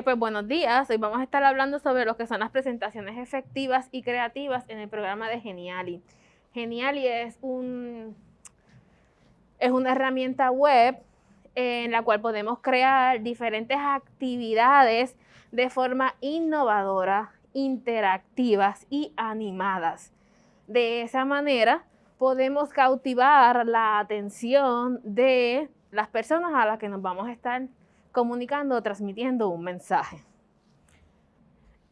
Eh, pues buenos días, hoy vamos a estar hablando sobre lo que son las presentaciones efectivas y creativas en el programa de Geniali. Geniali es, un, es una herramienta web en la cual podemos crear diferentes actividades de forma innovadora, interactivas y animadas. De esa manera podemos cautivar la atención de las personas a las que nos vamos a estar comunicando o transmitiendo un mensaje.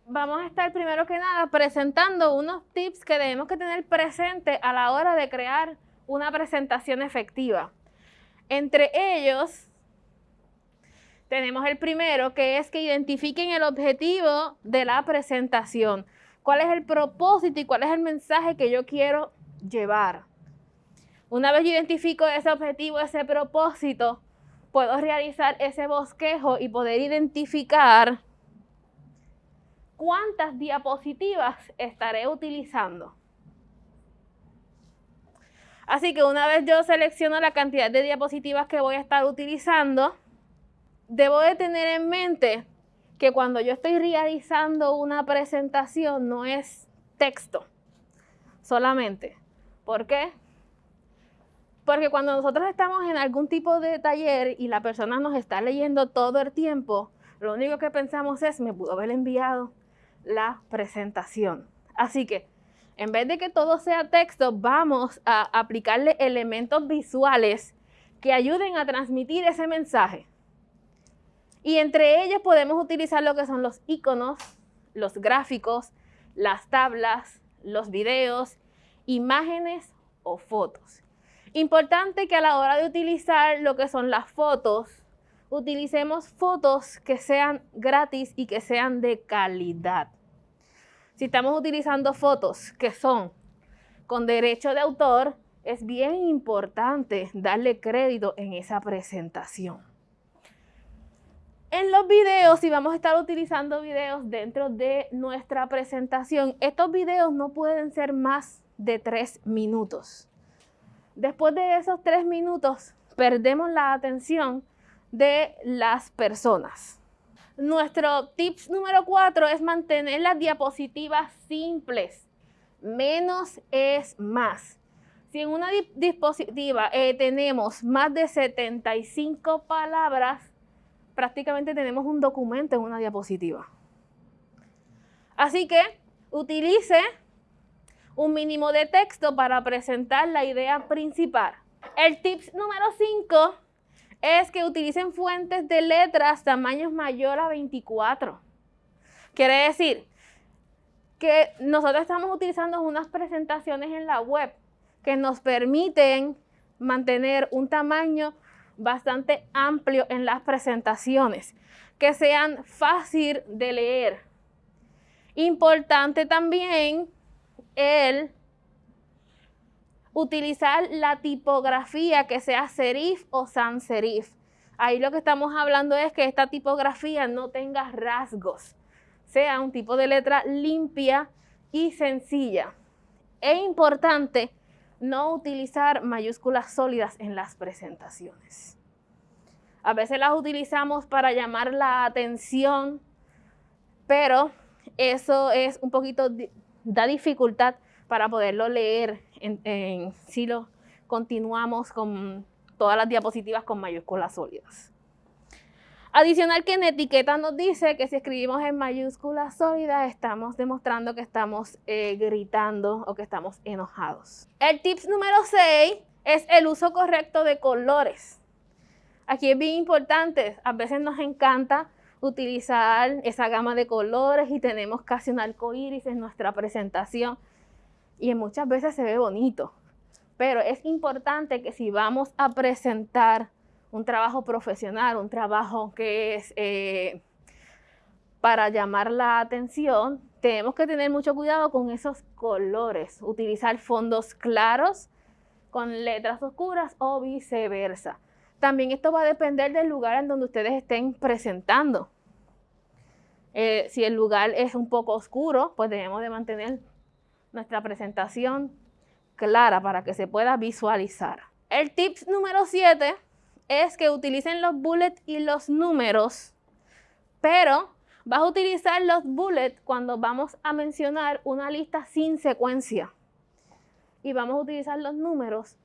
Vamos a estar primero que nada presentando unos tips que debemos que tener presente a la hora de crear una presentación efectiva. Entre ellos, tenemos el primero, que es que identifiquen el objetivo de la presentación. ¿Cuál es el propósito y cuál es el mensaje que yo quiero llevar? Una vez yo identifico ese objetivo, ese propósito, puedo realizar ese bosquejo y poder identificar cuántas diapositivas estaré utilizando. Así que una vez yo selecciono la cantidad de diapositivas que voy a estar utilizando, debo de tener en mente que cuando yo estoy realizando una presentación no es texto solamente. ¿Por qué? Porque cuando nosotros estamos en algún tipo de taller y la persona nos está leyendo todo el tiempo, lo único que pensamos es, me pudo haber enviado la presentación. Así que, en vez de que todo sea texto, vamos a aplicarle elementos visuales que ayuden a transmitir ese mensaje. Y entre ellos podemos utilizar lo que son los iconos, los gráficos, las tablas, los videos, imágenes o fotos. Importante que a la hora de utilizar lo que son las fotos, utilicemos fotos que sean gratis y que sean de calidad. Si estamos utilizando fotos que son con derecho de autor, es bien importante darle crédito en esa presentación. En los videos, si vamos a estar utilizando videos dentro de nuestra presentación, estos videos no pueden ser más de tres minutos. Después de esos tres minutos, perdemos la atención de las personas. Nuestro tips número cuatro es mantener las diapositivas simples. Menos es más. Si en una dispositiva eh, tenemos más de 75 palabras, prácticamente tenemos un documento en una diapositiva. Así que utilice un mínimo de texto para presentar la idea principal. El tip número 5 es que utilicen fuentes de letras tamaños mayor a 24. Quiere decir que nosotros estamos utilizando unas presentaciones en la web que nos permiten mantener un tamaño bastante amplio en las presentaciones, que sean fácil de leer. Importante también el utilizar la tipografía que sea serif o sans serif. Ahí lo que estamos hablando es que esta tipografía no tenga rasgos, sea un tipo de letra limpia y sencilla. Es importante no utilizar mayúsculas sólidas en las presentaciones. A veces las utilizamos para llamar la atención, pero eso es un poquito da dificultad para poderlo leer en, si lo continuamos con todas las diapositivas con mayúsculas sólidas. Adicional que en etiqueta nos dice que si escribimos en mayúsculas sólidas estamos demostrando que estamos eh, gritando o que estamos enojados. El tips número 6 es el uso correcto de colores. Aquí es bien importante, a veces nos encanta utilizar esa gama de colores y tenemos casi un arco iris en nuestra presentación y muchas veces se ve bonito. Pero es importante que si vamos a presentar un trabajo profesional, un trabajo que es eh, para llamar la atención, tenemos que tener mucho cuidado con esos colores, utilizar fondos claros con letras oscuras o viceversa. También esto va a depender del lugar en donde ustedes estén presentando. Eh, si el lugar es un poco oscuro, pues debemos de mantener nuestra presentación clara para que se pueda visualizar. El tip número 7 es que utilicen los bullets y los números, pero Vas a utilizar los bullets cuando vamos a mencionar una lista sin secuencia. Y vamos a utilizar los números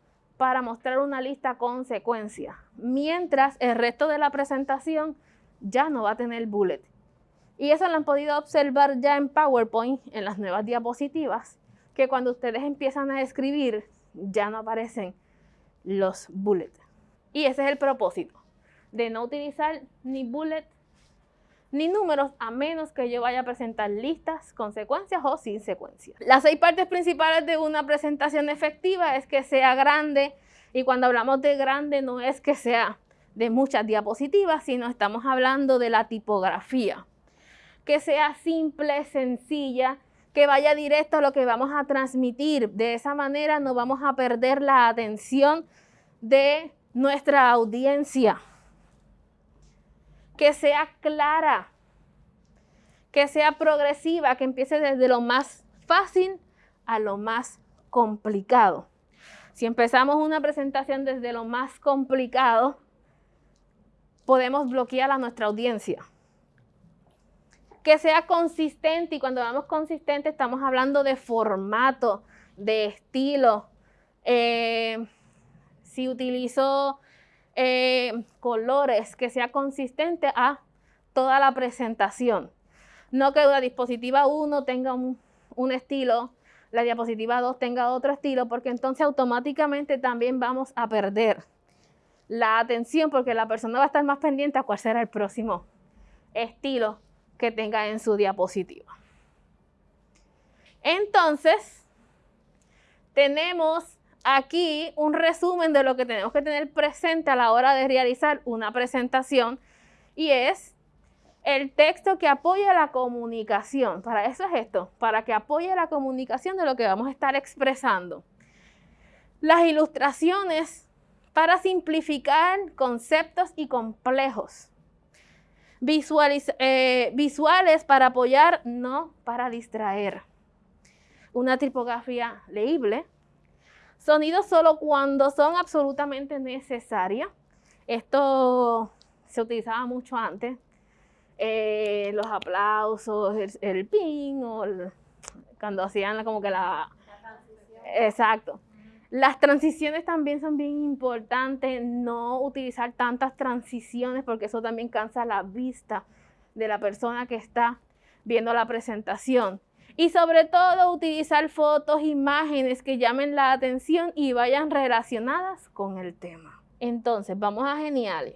para mostrar una lista con secuencia. Mientras el resto de la presentación ya no va a tener bullet. Y eso lo han podido observar ya en PowerPoint, en las nuevas diapositivas, que cuando ustedes empiezan a escribir, ya no aparecen los bullets. Y ese es el propósito, de no utilizar ni bullet ni números a menos que yo vaya a presentar listas con secuencias o sin secuencias. Las seis partes principales de una presentación efectiva es que sea grande y cuando hablamos de grande no es que sea de muchas diapositivas, sino estamos hablando de la tipografía. Que sea simple, sencilla, que vaya directo a lo que vamos a transmitir. De esa manera no vamos a perder la atención de nuestra audiencia. Que sea clara, que sea progresiva, que empiece desde lo más fácil a lo más complicado. Si empezamos una presentación desde lo más complicado, podemos bloquear a nuestra audiencia. Que sea consistente y cuando hablamos consistente estamos hablando de formato, de estilo. Eh, si utilizo eh, colores, que sea consistente a toda la presentación. No que la diapositiva 1 tenga un, un estilo, la diapositiva 2 tenga otro estilo, porque entonces automáticamente también vamos a perder la atención porque la persona va a estar más pendiente a cuál será el próximo estilo que tenga en su diapositiva. Entonces, tenemos aquí un resumen de lo que tenemos que tener presente a la hora de realizar una presentación y es el texto que apoya la comunicación. Para eso es esto, para que apoye la comunicación de lo que vamos a estar expresando. Las ilustraciones para simplificar conceptos y complejos. Eh, visuales para apoyar, no para distraer. Una tipografía leíble. Sonidos solo cuando son absolutamente necesarias. Esto se utilizaba mucho antes. Eh, los aplausos, el, el ping, o cuando hacían como que la... la exacto. Las transiciones también son bien importantes, no utilizar tantas transiciones porque eso también cansa la vista de la persona que está viendo la presentación. Y sobre todo utilizar fotos, imágenes que llamen la atención y vayan relacionadas con el tema. Entonces, vamos a Geniali.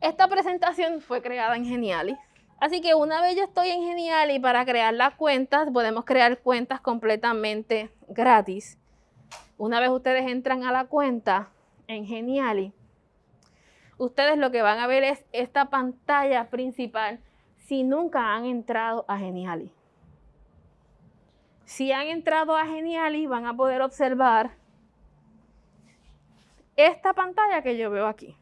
Esta presentación fue creada en Geniali. Así que una vez yo estoy en Geniali para crear las cuentas, podemos crear cuentas completamente gratis. Una vez ustedes entran a la cuenta en Geniali, ustedes lo que van a ver es esta pantalla principal si nunca han entrado a Geniali. Si han entrado a Geniali, van a poder observar esta pantalla que yo veo aquí,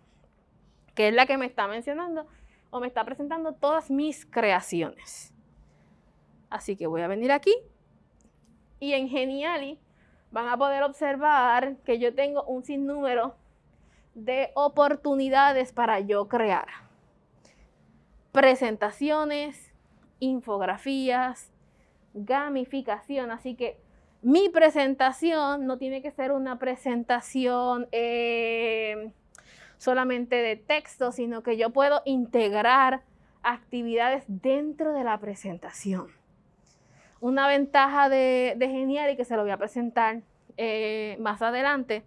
que es la que me está mencionando o me está presentando todas mis creaciones. Así que voy a venir aquí y en Geniali van a poder observar que yo tengo un sinnúmero de oportunidades para yo crear. Presentaciones, infografías, gamificación. Así que mi presentación no tiene que ser una presentación eh, solamente de texto, sino que yo puedo integrar actividades dentro de la presentación. Una ventaja de, de Genial y que se lo voy a presentar eh, más adelante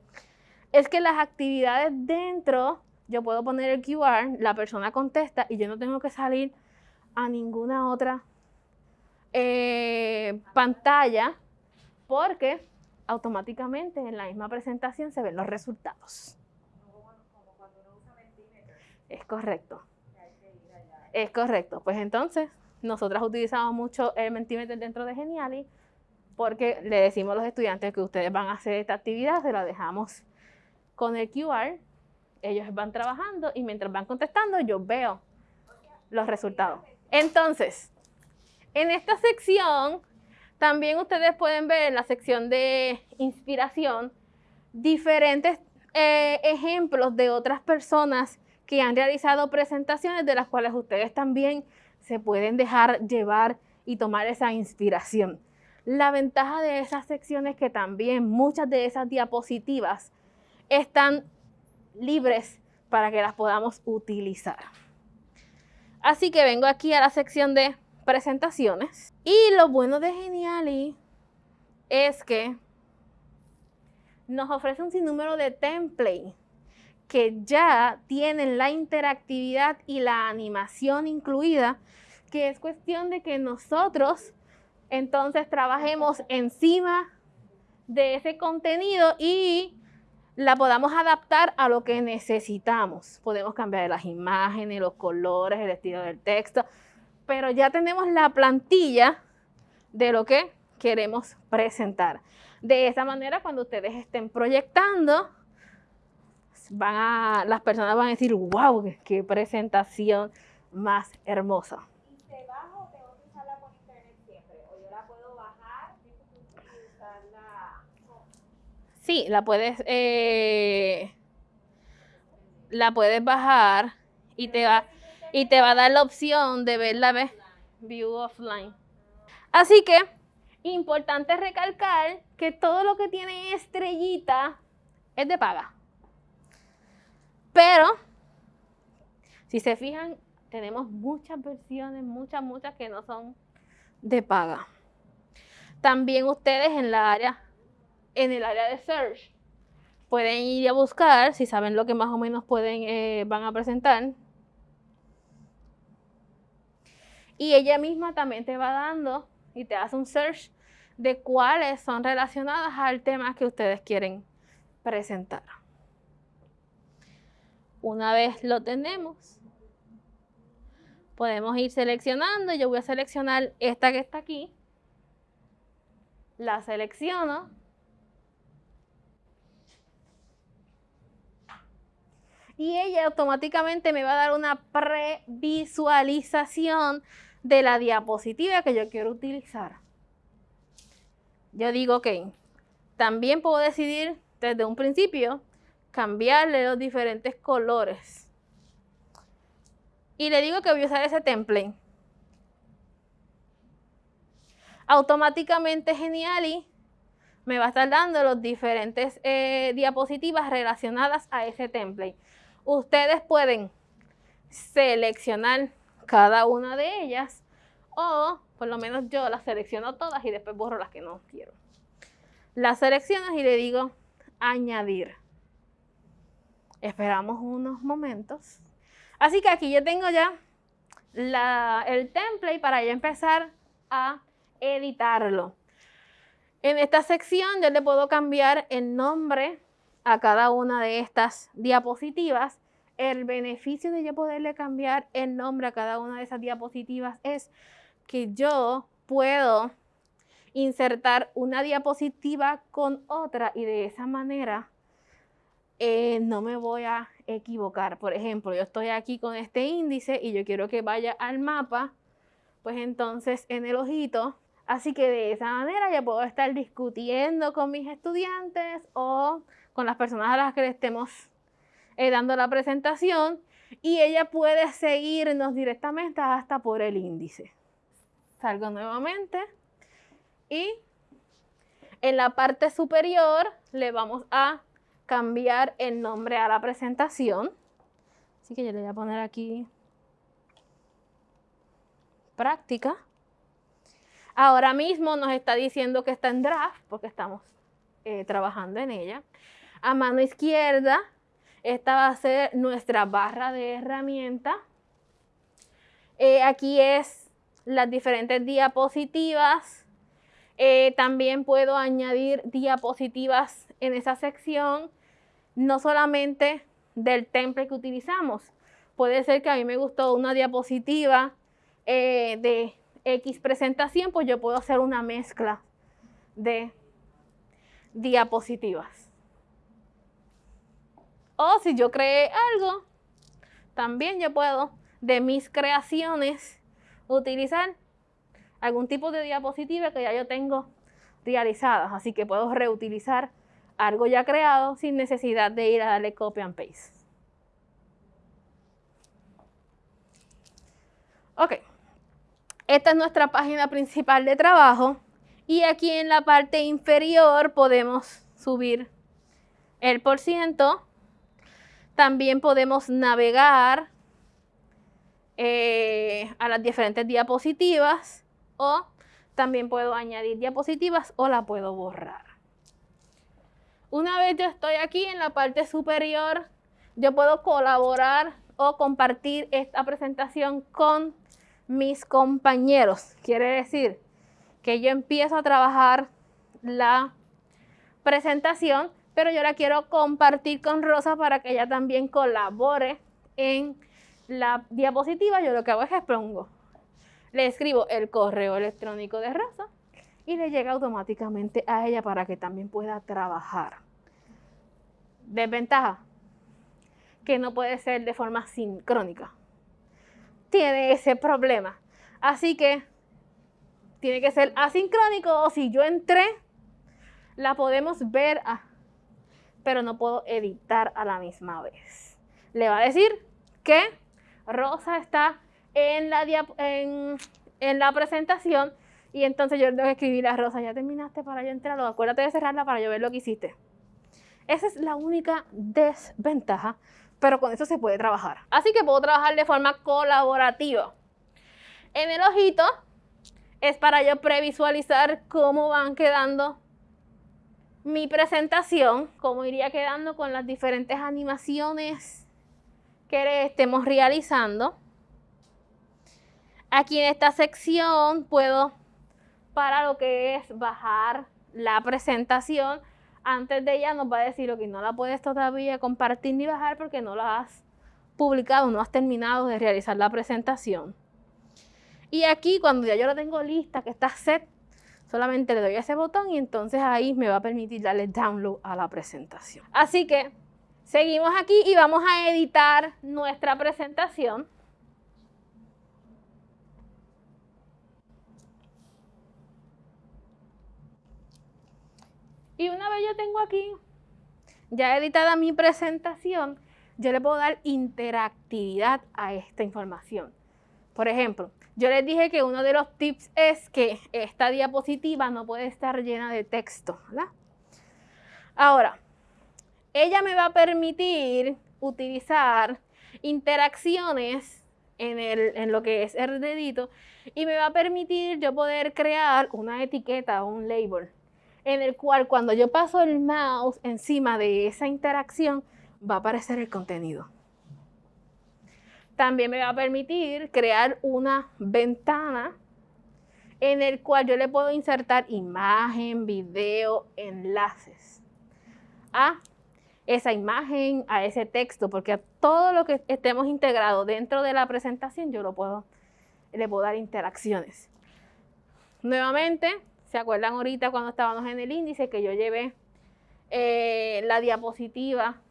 es que las actividades dentro, yo puedo poner el QR, la persona contesta y yo no tengo que salir a ninguna otra eh, pantalla porque automáticamente en la misma presentación se ven los resultados. Es correcto. Es correcto. Pues entonces, nosotras utilizamos mucho el Mentimeter dentro de Geniali porque le decimos a los estudiantes que ustedes van a hacer esta actividad, se la dejamos con el QR, ellos van trabajando y mientras van contestando yo veo los resultados. Entonces, en esta sección también ustedes pueden ver en la sección de inspiración diferentes eh, ejemplos de otras personas que han realizado presentaciones de las cuales ustedes también se pueden dejar llevar y tomar esa inspiración. La ventaja de esas secciones es que también muchas de esas diapositivas están libres para que las podamos utilizar. Así que vengo aquí a la sección de presentaciones. Y lo bueno de Geniali es que nos ofrece un sinnúmero de templates que ya tienen la interactividad y la animación incluida, que es cuestión de que nosotros entonces trabajemos encima de ese contenido y la podamos adaptar a lo que necesitamos. Podemos cambiar las imágenes, los colores, el estilo del texto, pero ya tenemos la plantilla de lo que queremos presentar. De esa manera, cuando ustedes estén proyectando, van a, las personas van a decir, wow, qué presentación más hermosa. Sí, la puedes, eh, la puedes bajar y te va y te va a dar la opción de ver la view offline. Así que importante recalcar que todo lo que tiene estrellita es de paga. Pero, si se fijan, tenemos muchas versiones, muchas, muchas que no son de paga. También ustedes en la área, en el área de search, pueden ir a buscar, si saben lo que más o menos pueden, eh, van a presentar. Y ella misma también te va dando y te hace un search de cuáles son relacionadas al tema que ustedes quieren presentar. Una vez lo tenemos, podemos ir seleccionando. Yo voy a seleccionar esta que está aquí. La selecciono. Y ella automáticamente me va a dar una previsualización de la diapositiva que yo quiero utilizar yo digo, ok, también puedo decidir desde un principio cambiarle los diferentes colores. Y le digo que voy a usar ese template. Automáticamente Geniali me va a estar dando los diferentes eh, diapositivas relacionadas a ese template. Ustedes pueden seleccionar cada una de ellas o por lo menos yo las selecciono todas y después borro las que no quiero. Las selecciono y le digo añadir. Esperamos unos momentos. Así que aquí yo tengo ya el template para ya empezar a editarlo. En esta sección yo le puedo cambiar el nombre a cada una de estas diapositivas. El beneficio de yo poderle cambiar el nombre a cada una de esas diapositivas es que yo puedo insertar una diapositiva con otra y de esa manera eh, no me voy a equivocar. Por ejemplo, yo estoy aquí con este índice y yo quiero que vaya al mapa, pues entonces en el ojito, así que de esa manera ya puedo estar discutiendo con mis estudiantes o con las personas a las que le estemos eh, dando la presentación y ella puede seguirnos directamente hasta por el índice salgo nuevamente y en la parte superior le vamos a cambiar el nombre a la presentación. Así que yo le voy a poner aquí práctica. Ahora mismo nos está diciendo que está en draft porque estamos eh, trabajando en ella. A mano izquierda, esta va a ser nuestra barra de herramienta. Eh, aquí es las diferentes diapositivas. Eh, también puedo añadir diapositivas en esa sección, no solamente del template que utilizamos. Puede ser que a mí me gustó una diapositiva eh, de X presentación, pues yo puedo hacer una mezcla de diapositivas. O si yo creé algo, también yo puedo de mis creaciones utilizar algún tipo de diapositiva que ya yo tengo realizadas. Así que puedo reutilizar algo ya creado sin necesidad de ir a darle copy and paste. Ok, Esta es nuestra página principal de trabajo y aquí en la parte inferior podemos subir el por ciento. También podemos navegar eh, a las diferentes diapositivas o también puedo añadir diapositivas o la puedo borrar. Una vez yo estoy aquí en la parte superior, yo puedo colaborar o compartir esta presentación con mis compañeros. Quiere decir que yo empiezo a trabajar la presentación, pero yo la quiero compartir con Rosa para que ella también colabore en la diapositiva. Yo lo que hago es expongo. Le escribo el correo electrónico de Rosa y le llega automáticamente a ella para que también pueda trabajar. Desventaja, que no puede ser de forma sincrónica. Tiene ese problema. Así que tiene que ser asincrónico o si yo entré, la podemos ver, pero no puedo editar a la misma vez. Le va a decir que Rosa está en la, en, en la presentación y entonces yo tengo que escribir a Rosa, ya terminaste para yo entrar, acuérdate de cerrarla para yo ver lo que hiciste. Esa es la única desventaja pero con eso se puede trabajar. Así que puedo trabajar de forma colaborativa. En el ojito es para yo previsualizar cómo van quedando mi presentación, cómo iría quedando con las diferentes animaciones que estemos realizando. Aquí en esta sección puedo, para lo que es bajar la presentación, antes de ella nos va a decir, que no la puedes todavía compartir ni bajar porque no la has publicado, no has terminado de realizar la presentación. Y aquí cuando ya yo la tengo lista, que está set, solamente le doy a ese botón y entonces ahí me va a permitir darle download a la presentación. Así que seguimos aquí y vamos a editar nuestra presentación. Y una vez yo tengo aquí ya editada mi presentación, yo le puedo dar interactividad a esta información. Por ejemplo, yo les dije que uno de los tips es que esta diapositiva no puede estar llena de texto. Ahora, ella me va a permitir utilizar interacciones en, en, lo que es el dedito y me va a permitir yo poder crear una etiqueta o un label en el cual cuando yo paso el mouse encima de esa interacción, va a aparecer el contenido. También me va a permitir crear una ventana en el cual yo le puedo insertar imagen, video, enlaces a esa imagen, a ese texto, porque a todo lo que estemos integrado dentro de la presentación yo lo puedo, le puedo dar interacciones. Nuevamente, ¿Se acuerdan ahorita cuando estábamos en el índice que yo llevé eh, la diapositiva?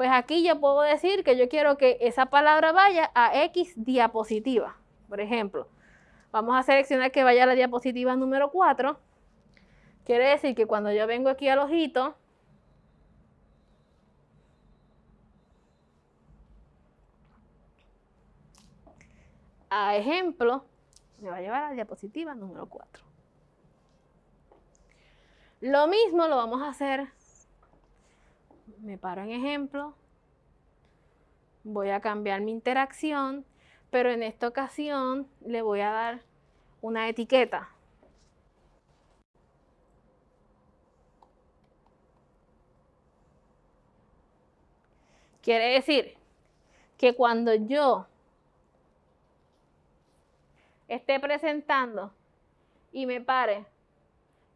Pues aquí yo puedo decir que yo quiero que esa palabra vaya a X diapositiva. Por ejemplo, vamos a seleccionar que vaya a la diapositiva número 4. Quiere decir que cuando yo vengo aquí al ojito, a ejemplo, me va a llevar a la diapositiva número 4. Lo mismo lo vamos a hacer. Me paro en ejemplo. Voy a cambiar mi interacción, pero en esta ocasión le voy a dar una etiqueta. Quiere decir que cuando yo esté presentando y me pare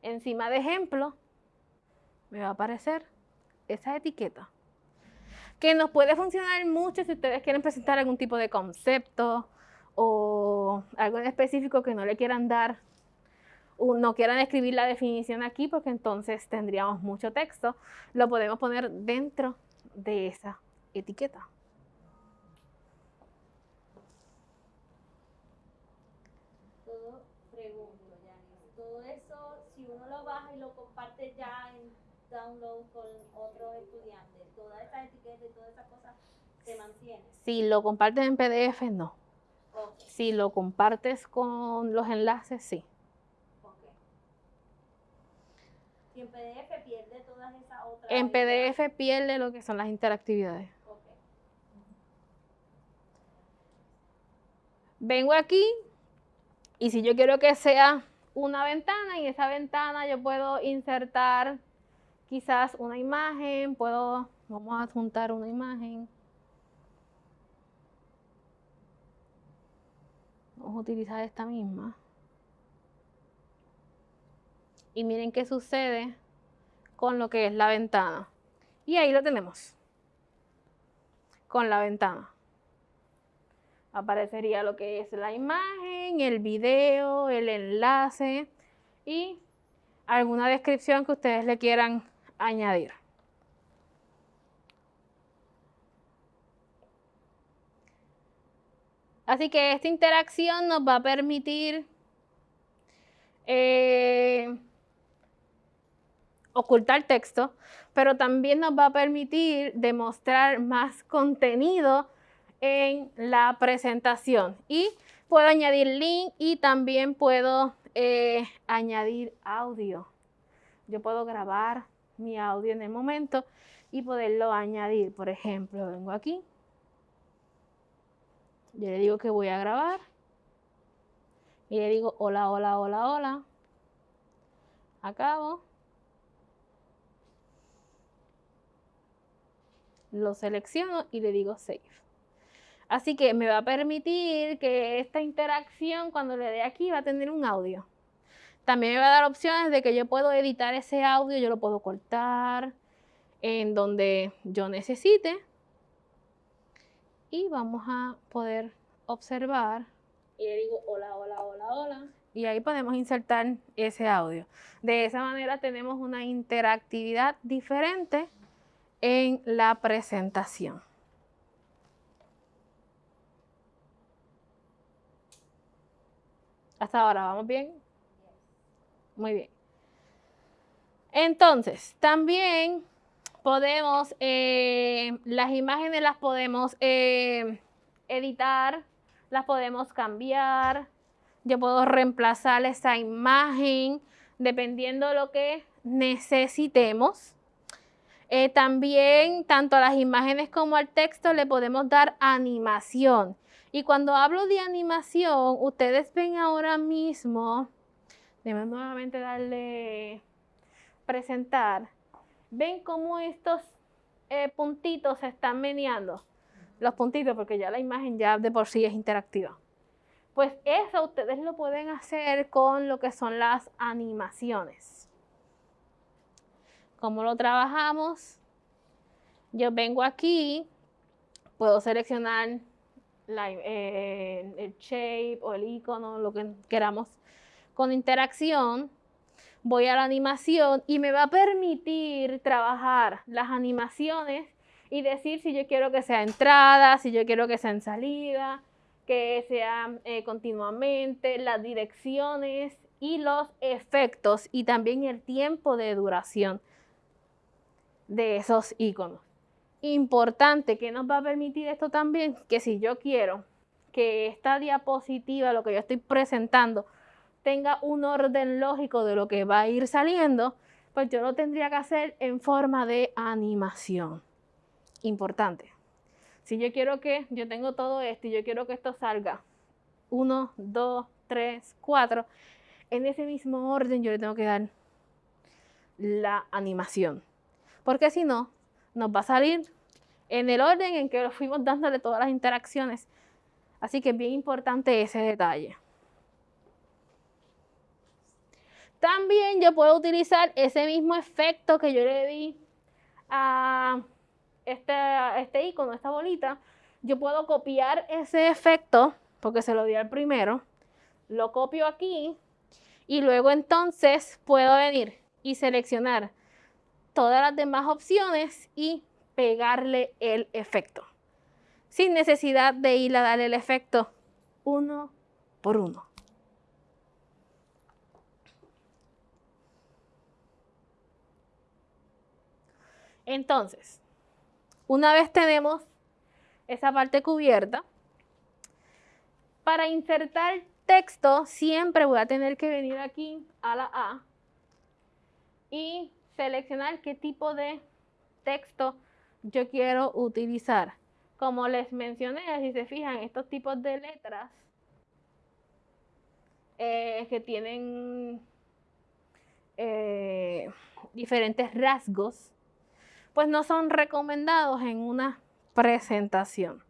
encima de ejemplo, me va a aparecer esa etiqueta. Que nos puede funcionar mucho si ustedes quieren presentar algún tipo de concepto o algo en específico que no le quieran dar, o no quieran escribir la definición aquí porque entonces tendríamos mucho texto, lo podemos poner dentro de esa etiqueta. y lo comparte ya en download con otros estudiantes, todas esas etiquetas y todas esas cosas se mantienen. Si lo compartes en PDF, no. Si lo compartes con los enlaces, sí. Ok. Y en PDF pierde todas esas otras. En ideas? PDF pierde lo que son las interactividades. Vengo aquí y si yo quiero que sea una ventana, en esa ventana yo puedo insertar quizás una imagen, puedo, vamos a adjuntar una imagen. Vamos a utilizar esta misma. Y miren qué sucede con lo que es la ventana. Y ahí lo tenemos. Con la ventana. Aparecería lo que es la imagen, el video, el enlace y alguna descripción que ustedes le quieran añadir. Así que esta interacción nos va a permitir eh, ocultar texto, pero también nos va a permitir demostrar más contenido en la presentación. Y puedo añadir link y también puedo eh, añadir audio. Yo puedo grabar mi audio en el momento y poderlo añadir. Por ejemplo, vengo aquí. Yo le digo que voy a grabar. Y le digo hola, hola, hola, hola. Acabo. Lo selecciono y le digo save. Así que me va a permitir que esta interacción, cuando le dé aquí, va a tener un audio. También me va a dar opciones de que yo puedo editar ese audio, yo lo puedo cortar en donde yo necesite. Y vamos a poder observar. Y le digo hola, hola, hola, hola. Y ahí podemos insertar ese audio. De esa manera tenemos una interactividad diferente en la presentación. Hasta ahora, ¿vamos bien? Muy bien. Entonces, también podemos, eh, las imágenes las podemos eh, editar, las podemos cambiar. Yo puedo reemplazar esa imagen dependiendo de lo que necesitemos. Eh, también, tanto a las imágenes como al texto le podemos dar animación. Y cuando hablo de animación, ustedes ven ahora mismo, déjenme nuevamente darle presentar, ven cómo estos eh, puntitos se están meneando. Los puntitos, porque ya la imagen ya de por sí es interactiva. Pues eso ustedes lo pueden hacer con lo que son las animaciones. ¿Cómo lo trabajamos? Yo vengo aquí, puedo seleccionar eh, el shape o el icono, lo que queramos con interacción. Voy a la animación y me va a permitir trabajar las animaciones y decir si yo quiero que sea entrada, si yo quiero que sea en salida, que sea eh, continuamente, las direcciones y los efectos y también el tiempo de duración de esos iconos. Importante, que nos va a permitir esto también? Que si yo quiero que esta diapositiva, lo que yo estoy presentando, tenga un orden lógico de lo que va a ir saliendo, pues yo lo tendría que hacer en forma de animación. Importante. Si yo quiero que, yo tengo todo esto y yo quiero que esto salga 1, 2, 3, 4, en ese mismo orden yo le tengo que dar la animación. Porque si no, nos va a salir en el orden en que lo fuimos dándole todas las interacciones. Así que es bien importante ese detalle. También yo puedo utilizar ese mismo efecto que yo le di a este, este icono, esta bolita. Yo puedo copiar ese efecto, porque se lo di al primero. Lo copio aquí y luego entonces puedo venir y seleccionar todas las demás opciones y pegarle el efecto. Sin necesidad de ir a darle el efecto uno por uno. Entonces, una vez tenemos esa parte cubierta, Para insertar texto, siempre voy a tener que venir aquí a la A y seleccionar qué tipo de texto yo quiero utilizar. Como les mencioné, si se fijan, estos tipos de letras eh, que tienen eh, diferentes rasgos, pues no son recomendados en una presentación.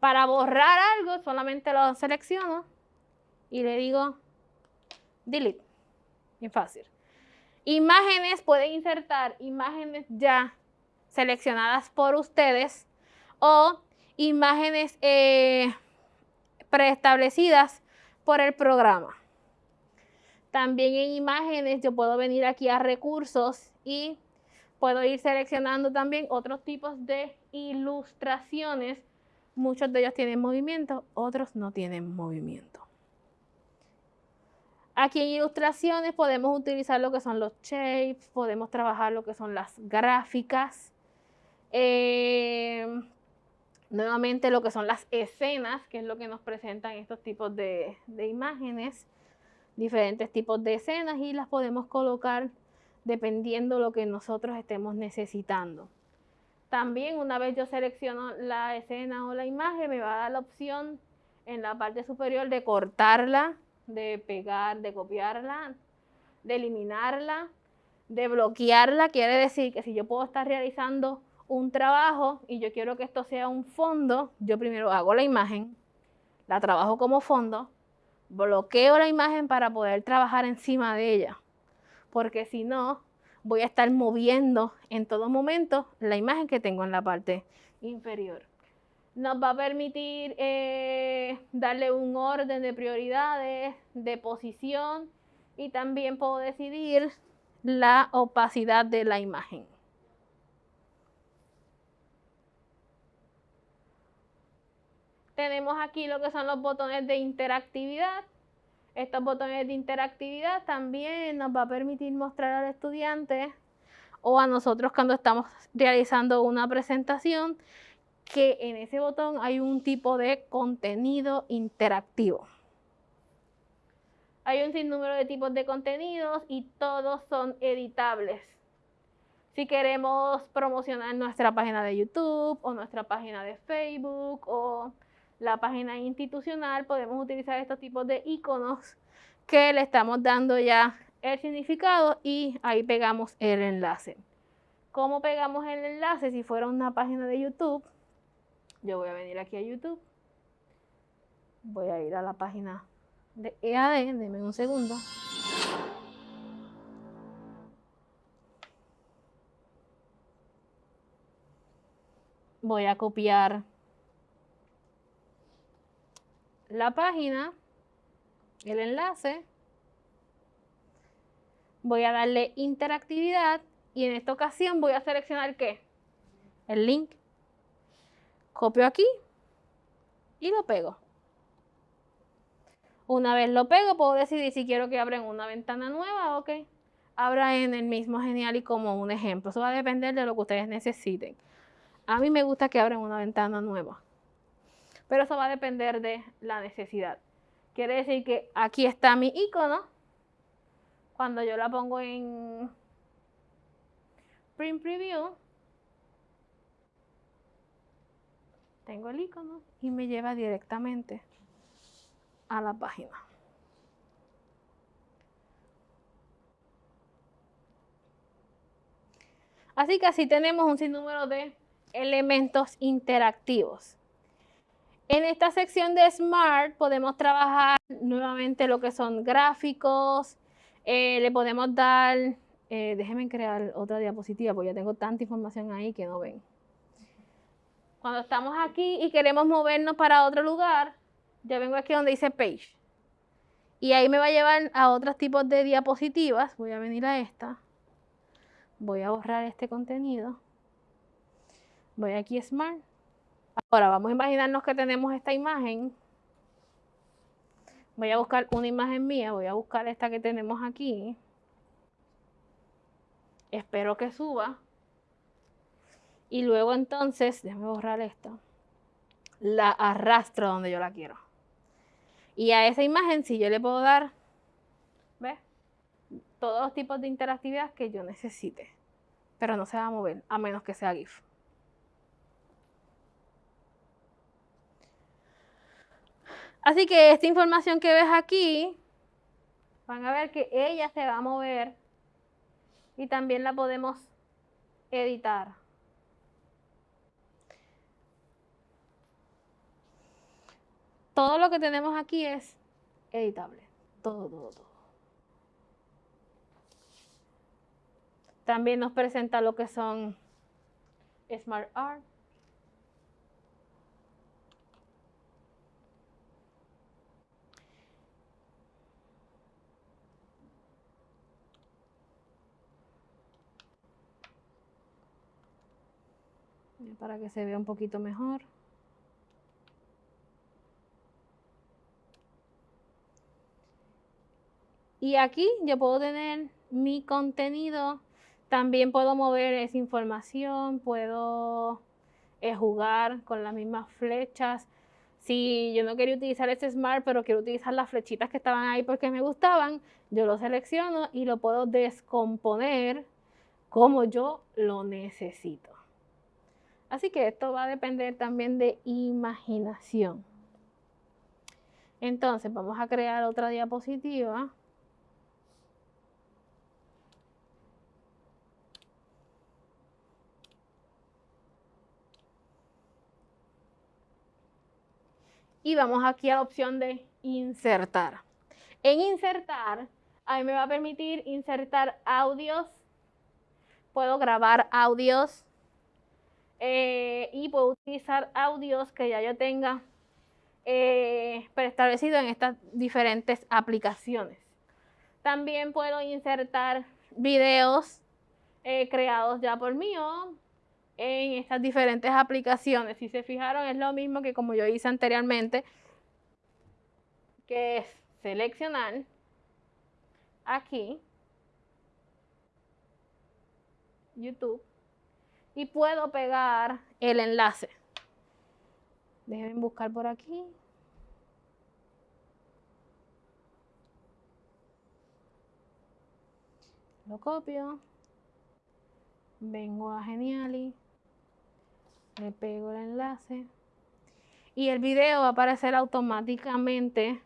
Para borrar algo, solamente lo selecciono y le digo delete. Bien fácil. Imágenes, pueden insertar imágenes ya seleccionadas por ustedes o imágenes eh, preestablecidas por el programa. También en imágenes yo puedo venir aquí a recursos y puedo ir seleccionando también otros tipos de ilustraciones. Muchos de ellos tienen movimiento, otros no tienen movimiento. Aquí en ilustraciones podemos utilizar lo que son los shapes, podemos trabajar lo que son las gráficas. Eh, nuevamente lo que son las escenas, que es lo que nos presentan estos tipos de, imágenes, diferentes tipos de escenas y las podemos colocar dependiendo lo que nosotros estemos necesitando. También una vez yo selecciono la escena o la imagen, me va a dar la opción en la parte superior de cortarla, de pegar, de copiarla, de eliminarla, de bloquearla. Quiere decir que si yo puedo estar realizando un trabajo y yo quiero que esto sea un fondo, yo primero hago la imagen, la trabajo como fondo, bloqueo la imagen para poder trabajar encima de ella, porque si no, voy a estar moviendo en todo momento la imagen que tengo en la parte inferior. Nos va a permitir eh, darle un orden de prioridades, de posición y también puedo decidir la opacidad de la imagen. Tenemos aquí lo que son los botones de interactividad. Estos botones de interactividad también nos va a permitir mostrar al estudiante o a nosotros cuando estamos realizando una presentación que en ese botón hay un tipo de contenido interactivo. Hay un sinnúmero de tipos de contenidos y todos son editables. Si queremos promocionar nuestra página de YouTube o nuestra página de Facebook o la página institucional, podemos utilizar estos tipos de iconos que le estamos dando ya el significado y ahí pegamos el enlace. ¿Cómo pegamos el enlace si fuera una página de YouTube? Yo voy a venir aquí a YouTube. Voy a ir a la página de EAD, denme un segundo. Voy a copiar la página, el enlace, voy a darle interactividad y en esta ocasión voy a seleccionar qué? El link. Copio aquí y lo pego. Una vez lo pego, puedo decidir si quiero que abra en una ventana nueva o que abra en el mismo Genial y como un ejemplo. Eso va a depender de lo que ustedes necesiten. A mí me gusta que abra en una ventana nueva. Pero eso va a depender de la necesidad. Quiere decir que aquí está mi icono. Cuando yo la pongo en Print Preview, tengo el icono y me lleva directamente a la página. Así que así tenemos un sinnúmero de elementos interactivos. En esta sección de Smart podemos trabajar nuevamente lo que son gráficos, eh, le podemos dar, eh, déjenme crear otra diapositiva porque ya tengo tanta información ahí que no ven. Cuando estamos aquí y queremos movernos para otro lugar, ya vengo aquí donde dice Page. Y ahí me va a llevar a otros tipos de diapositivas. Voy a venir a esta. Voy a borrar este contenido. Voy aquí a Smart. Ahora vamos a imaginarnos que tenemos esta imagen. Voy a buscar una imagen mía, voy a buscar esta que tenemos aquí. Espero que suba. Y luego entonces, déjame borrar esto, la arrastro donde yo la quiero. Y a esa imagen, si yo le puedo dar, ¿ves? Todos los tipos de interactividad que yo necesite. Pero no se va a mover, a menos que sea GIF. Así que esta información que ves aquí, van a ver que ella se va a mover y también la podemos editar. Todo lo que tenemos aquí es editable. Todo, todo, todo. También nos presenta lo que son Smart Art. Para que se vea un poquito mejor. Y aquí yo puedo tener mi contenido, también puedo mover esa información, puedo eh, jugar con las mismas flechas. Si yo no quería utilizar este Smart, pero quiero utilizar las flechitas que estaban ahí porque me gustaban, yo lo selecciono y lo puedo descomponer como yo lo necesito. Así que esto va a depender también de imaginación. Entonces vamos a crear otra diapositiva. Y vamos aquí a la opción de insertar. En insertar, a mí me va a permitir insertar audios. Puedo grabar audios eh, y puedo utilizar audios que ya yo tenga eh, preestablecido en estas diferentes aplicaciones. También puedo insertar videos eh, creados ya por mí en estas diferentes aplicaciones. Si se fijaron, es lo mismo que como yo hice anteriormente, que es seleccionar aquí YouTube y puedo pegar el enlace. Déjenme buscar por aquí. Lo copio. Vengo a Geniali. Le pego el enlace. Y el video va a aparecer automáticamente.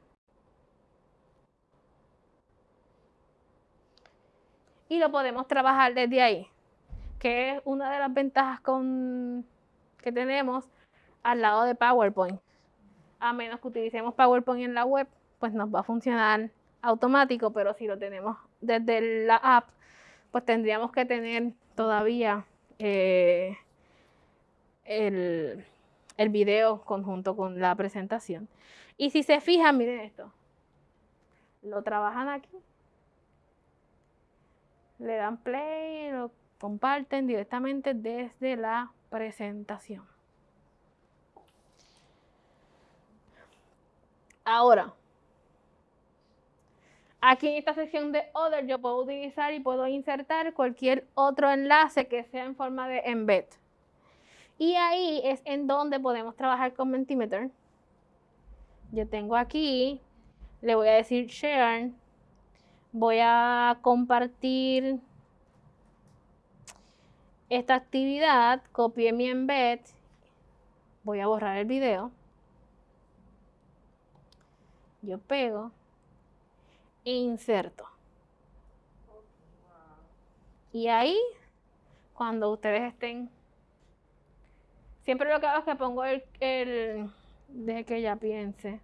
Y lo podemos trabajar desde ahí que es una de las ventajas con, que tenemos al lado de PowerPoint. A menos que utilicemos PowerPoint en la web, pues nos va a funcionar automático, pero si lo tenemos desde la app, pues tendríamos que tener todavía eh, el, el video conjunto con la presentación. Y si se fijan, miren esto, lo trabajan aquí, le dan play, lo comparten directamente desde la presentación. Ahora, aquí en esta sección de Other yo puedo utilizar y puedo insertar cualquier otro enlace que sea en forma de embed. Y ahí es en donde podemos trabajar con Mentimeter. Yo tengo aquí, le voy a decir share, voy a compartir esta actividad, copié mi embed, voy a borrar el video, yo pego e inserto. Y ahí, cuando ustedes estén, siempre lo que hago es que pongo el, el deje que ella piense.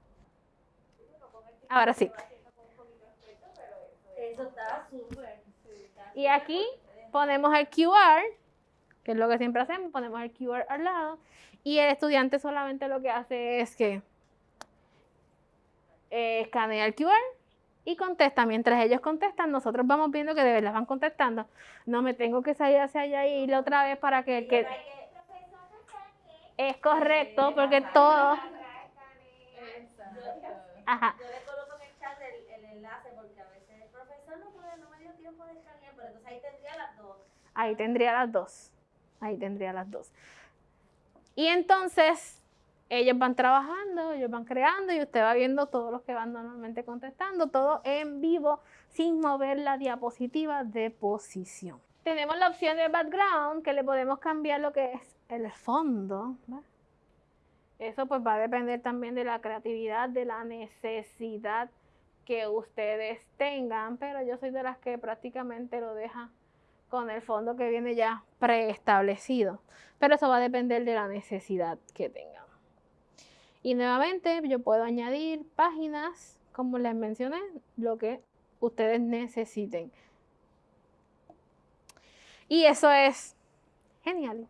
Ahora sí. Y aquí ponemos el QR que es lo que siempre hacemos, ponemos el QR al lado y el estudiante solamente lo que hace es que eh, escanea el QR y contesta. Mientras ellos contestan, nosotros vamos viendo que de verdad van contestando. No me tengo que salir hacia allá y ir otra vez para que... que es correcto, porque todo... Ajá. Yo le coloco en el chat el, enlace porque a veces el profesor no, puede, no me dio tiempo de escanear, pero entonces ahí tendría las dos. Ahí tendría las dos. Ahí tendría las dos. Y entonces ellos van trabajando, ellos van creando y usted va viendo todos los que van normalmente contestando, todo en vivo sin mover la diapositiva de posición. Tenemos la opción de background que le podemos cambiar lo que es el fondo. Eso pues va a depender también de la creatividad, de la necesidad que ustedes tengan, pero yo soy de las que prácticamente lo deja con el fondo que viene ya preestablecido. Pero eso va a depender de la necesidad que tengan. Y nuevamente yo puedo añadir páginas, como les mencioné, lo que ustedes necesiten. Y eso es genial.